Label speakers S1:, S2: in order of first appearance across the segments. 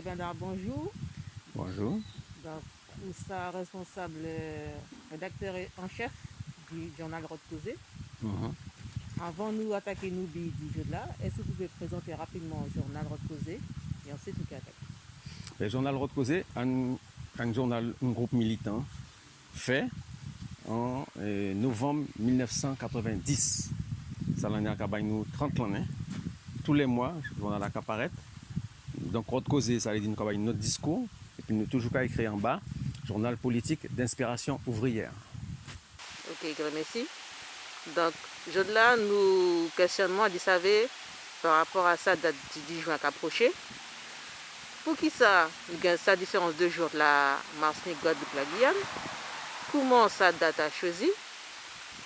S1: Bonjour.
S2: Bonjour.
S1: Donc, vous êtes responsable euh, rédacteur en chef du journal Causé.
S2: Mhm.
S1: Avant de nous attaquer nous du jeu là, est-ce que vous pouvez présenter rapidement le journal Rode Causé et ensuite nous attaquer?
S2: Le journal Rode Causé, un, un journal, un groupe militant fait en euh, novembre 1990. Ça l'année à nous 30 ans. Tous les mois, le journal a apparaître. Donc Rode Causé, ça veut dire nous notre discours. Et puis nous toujours qu'à écrire en bas, journal politique d'inspiration ouvrière.
S1: Ok, grand merci. Donc, je là, nous questionnons, vous savez, par rapport à ça, date du 10 juin qui approche. Pour qui ça, il y a sa différence de jour de la Martinique, Guadeloupe, la Guyane? Comment ça date a choisi?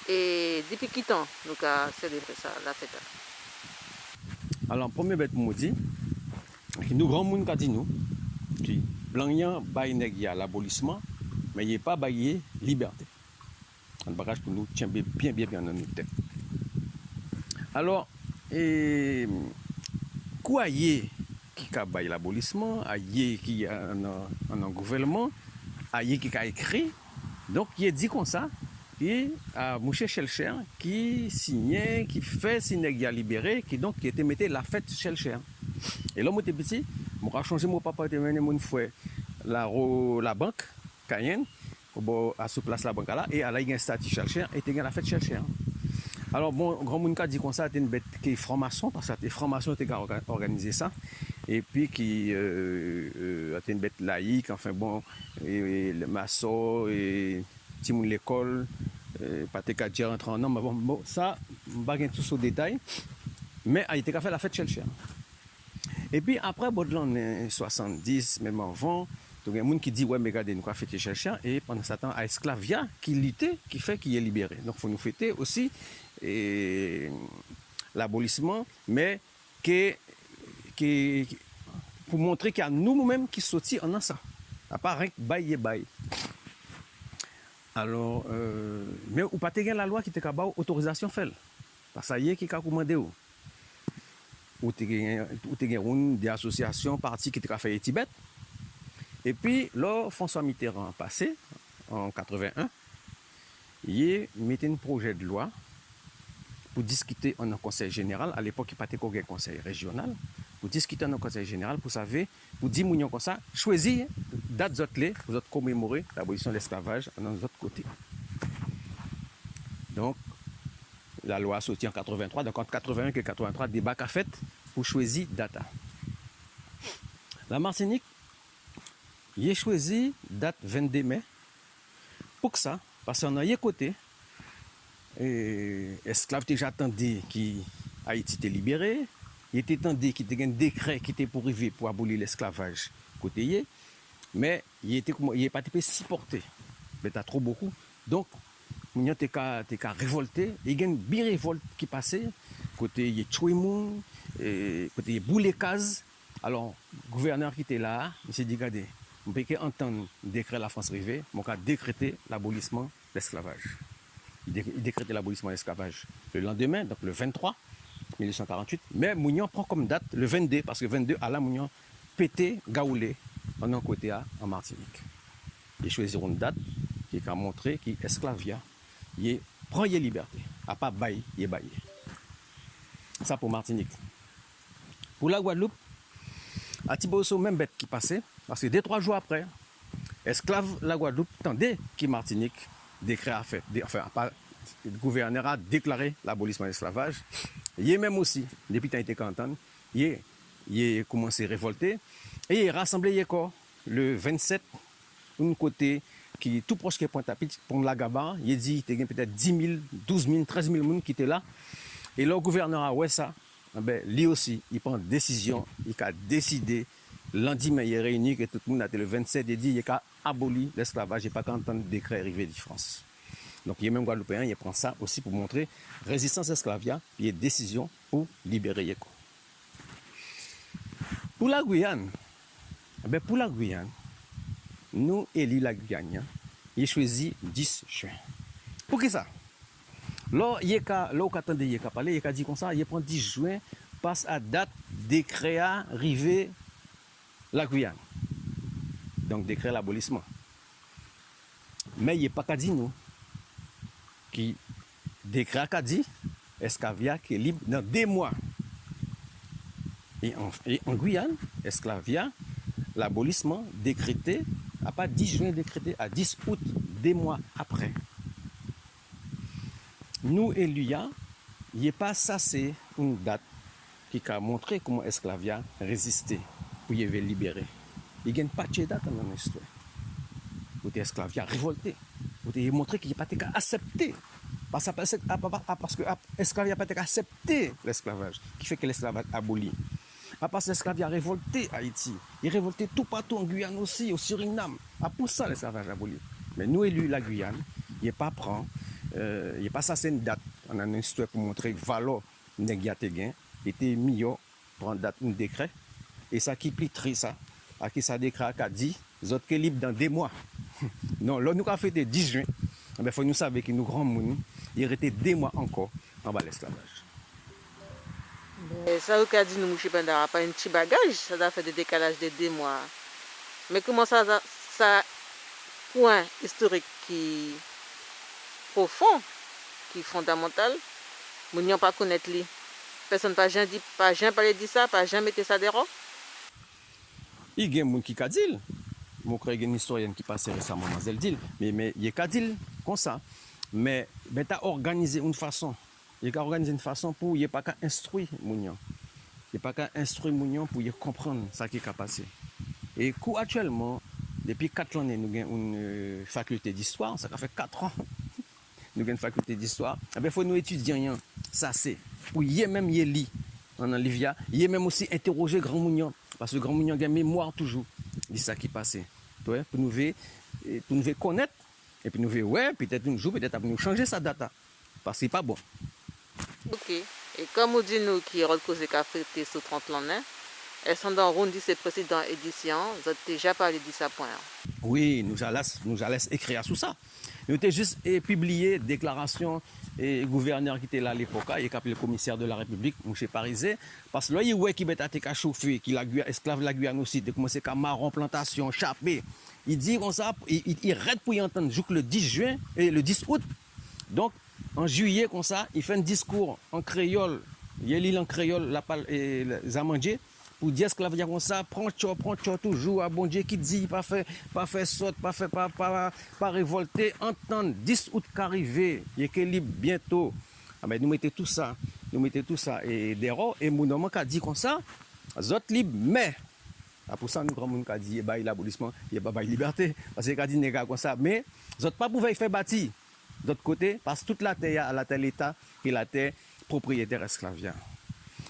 S1: Et depuis qui temps nous avons célébré ça, la fête?
S2: Alors, premier bête pour nous grand monde qui dit nous, qui blanc a l'abolissement, mais il a pas baillé liberté. Un bagage pour nous tient bien bien bien dans notre tête. Alors, et quoi y qui a baillé l'abolissement, a y qui a un, gouvernement, a y qui a écrit, donc il est dit comme ça, et à Mouché Chelcher qui signait, qui fait libéré, qui donc qui était metté la fête Chelcher. Et là, moi, j'étais petit, moi, changé mon papa, était mené mon frère la, la banque, Cayenne, à place la banque là, et à la, il y a un statut Chelcher, et il y a la fête Chelcher. Alors, bon, grand monde qui a dit comme ça, c'était une bête qui est franc-maçon, parce que les francs-maçons ont organisé ça, et puis qui euh, euh, une bête laïque, enfin bon, et, et le maçon, et monde l'école, euh, pas te qu'à dire en homme, mais bon, bon, ça, je ne tout ce détail, mais il était qu'à faire la fête Chelcher. Même avant, il y a des gens qui disent, ouais, mais regardez, nous avons fêté chercher. Et pendant ce temps, à Esclavia, qui luttait, qui fait qu'il est libéré. Donc, il faut nous fêter aussi et, l'abolissement, mais pour montrer qu'il y a nous-mêmes qui sortis en ça. À part rien que bail et bail. Alors, euh, mais ou pas la loi qui te autorisation fait. Parce que ça y est qui ka commandé ou? ou te gen roun de asosyasyon parti ki te ka faye Tibet. E pi, lor François Mitterrand pase, an 81, ye mette n proje de lwa pou diskite an an konsey general, al epok ki pate ko gen konsey regional, pou diskite an an konsey general pou save, pou di moun yon konsa, chwezi dat zot le, pou zot komemore l'abolisyon l'esklavaj an an zot kote. Donk, la loi a sorti en 83. Donc, entre 81 et 83, débat qu'a fait pour choisir date. La Martinique, il a choisi date 22 mai. Pour que ça, parce qu'on a côté, esclaves déjà attendu qui Haïti était libéré, il était attendu qu'il y ait un décret qui était pour arriver pour abolir l'esclavage côté mais il était il pas supporté. Mais t'as trop beaucoup. Donc Moun yo te ka, te ka révolté, il y a une bien révolte qui passait, côté il y a tué moun, et côté il y a boulé case. Alors, le gouverneur qui était là, il s'est dit, regardez, on peut que entendre le décret de la France rivée, on a décrété l'abolissement de l'esclavage. Il dé- il décrétait l'abolissement de l'esclavage le lendemain, donc le 23 1848. Mais Mounion prend comme date le 22, parce que 22, à la Mounion pété, gaoulé, en un côté en Martinique. Ils choisiront une date qui a montré qu'il est esclavia. Il prend les liberté. À pas bail, il baillé. Ça pour Martinique. Pour la Guadeloupe, à Tiboso, même bête qui passait, parce que deux, trois jours après, esclave la Guadeloupe tendait qui Martinique décret a fait, enfin, le gouverneur a déclaré l'abolissement de l'esclavage. Il même aussi, depuis qu'il été canton, il est, il a commencé à révolter et il a rassemblé le 27, un côté qui est tout proche de Pointe-à-Pitre, pour la Gaba, il a dit qu'il y a peut-être 10 000, 12 000, 13 000 personnes qui étaient là. Et le gouverneur a ouais ça, eh ben, lui aussi, il prend une décision, il a décidé, lundi, mais il est réuni, que tout le monde a été le 27, il dit il a aboli l'esclavage, il a pas qu'entendre le décret arrivé de France. Donc, il y a même Guadeloupéen, il prend ça aussi pour montrer résistance esclavia, il y a décision pour libérer Yeko. Pour la Guyane, eh ben, pour la Guyane, nous, élus la Guyane, il choisi 10 juin. Pour qui ça? Là, il y a parlé, il a dit comme ça, il prend 10 juin, passe à date décret arrivé la Guyane. Donc décret l'abolissement. Mais il n'y a pas qu'à dire nous. Qui décret qu'à dit esclavia qui est libre dans deux mois? Et en, Guyane, esclavia, l'abolissement décrété, à pas 10 juin décrété, à 10 août, des mois après. Nous, Eluya, il a pas ça, c'est une date qui a montré comment esclavia résistait pour y être libéré. Il n'y a pas de date dans l'histoire. Pour esclavia révolté. Pour montrer qu'il n'y a pas accepté. Parce que l'esclavage n'a pas été accepté, l'esclavage, qui fait que l'esclavage Parce que l'esclavage a révolté Haïti. Il a révolté tout partout en Guyane aussi, au Suriname. À pour ça, l'esclavage aboli. Mais nous, élus la Guyane, il n'est pas prend, euh, il pas ça, c'est une date. On a une histoire pour montrer que valeur gain était mieux pour date un décret. Et ça qui plie très ça, à qui ça décret a dit, les autres qui libre dans deux mois. non, là, nous avons fait le 10 juin. Il faut nous savoir que nous, grands monde, il restait deux mois encore en bas de l'esclavage.
S1: Ça, vous a dit, nous. Pendara, pas un petit bagage, ça a fait des décalages de deux mois. Mais comment ça, ça, point historique qui profond, qui est fondamental, nous n'avons pas connaître lui. Personne pas jamais dit, pas jamais parlé de ça, pas jamais mis ça dehors.
S2: Il y a des gens qui dit, je crois qu'il y a une historienne qui passe récemment dans mais, mais il y a des gens comme ça. Mais ben, tu as organisé une façon. Il a organisé une façon pour ne pas qu'à instruire Mounion. Il pas qu'à instruire Mounion pour comprendre ce qui est passé. Et actuellement, depuis 4 ans, nous avons une euh, faculté d'histoire. Ça fait 4 ans. nous avons une faculté d'histoire. Il faut nous étudier ça c'est. Pour y même y lire en Olivia, y même aussi interroger Grand Mounion. Parce que Grand Mounion a une mémoire toujours de ce qui est passé. Pour nous, pour nous connaître et puis nous ouais, peut-être un jour, peut-être nous changer sa data. Parce que ce n'est pas bon.
S1: Ok. Et comme vous dites nous qui avons causé café sur 30 l'année, elles sont dans Rondi, c'est précédent édition, vous avez déjà parlé de ça.
S2: Oui, nous allons nous écrire sur ça. Nous avons juste publié déclaration et gouverneur qui était là à l'époque, il a le commissaire de la République, M. Parisé, parce que là, il voit qui a chauffé, qui est esclave la Guyane aussi, de commencer à marron, plantation, chapé. Il dit comme ça, pour y entendre, jusqu'au le 10 juin et le 10 août. Donc, en juillet comme ça, il fait un discours en créole. Il lit en créole la pal et les pour dire ce que la veut dire comme ça, prends tcho, prends tcho toujours, à bon Dieu qui dit, pas fait, pas fait saute, pas fait, pas, pas, pas révolter, entendre 10 août qu'arrivé, il est libre bientôt. Ah ben, nous mettez tout ça, nous mettez tout ça et dehors, et mon homme qui a dit comme ça, zot libre, mais, ah, A pou sa eh nou gran moun ka di ye bay l'abolisman, ye bay bay liberté. Pase ye ka di nega kon sa. Me, zot pa pou vey fe bati. D'autre côté, parce que toute la terre, à la terre l'État, et la terre propriétaire esclavien.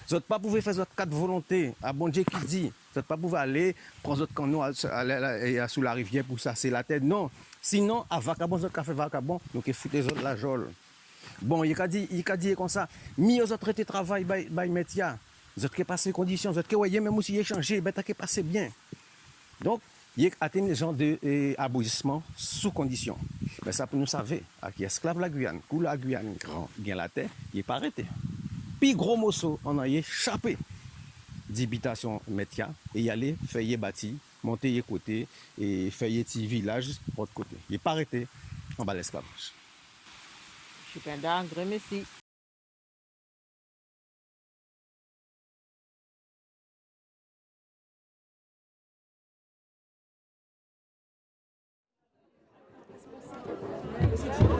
S2: Vous pas pouvez faire votre carte volonté. À bon Dieu qui dit. Vous pas pouvez aller prendre votre canot sous la rivière pour ça, c'est la tête. Non. Sinon, à vacabon, votre café vacabon, donc il foutez autres la jole. Bon, il a dit, il a dit comme ça. mis aux autres de travail, by, métier. Vous êtes passé conditions, vous voyez même aussi échanger, ben t'as passé bien. Donc, yek atteint les gens de eh, abolissement sous condition. Mais ça, nous savons, à qui esclave la Guyane, kou la Guyane grand, bien la terre, yek pas arrêté. Puis gros morceau, on a échappé d'habitation métia et y aller faire bâti, monter yek côté et faire petit village autre côté. Yek pas arrêté en bas l'esclavage.
S1: Je suis un grand merci.